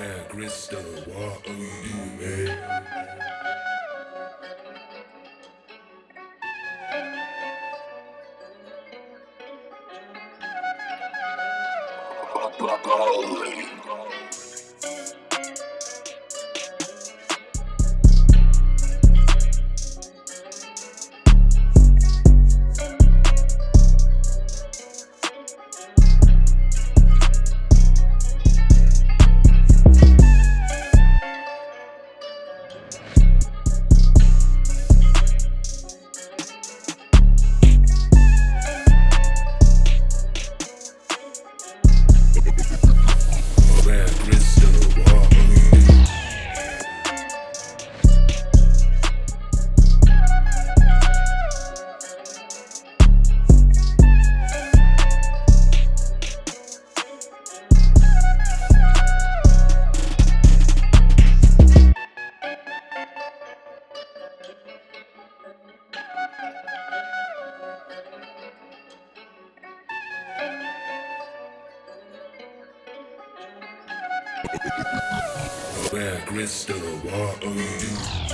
Where crystal, what are you doing, man? Where Where crystal, what are you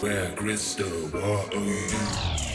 Where crystal, what are you?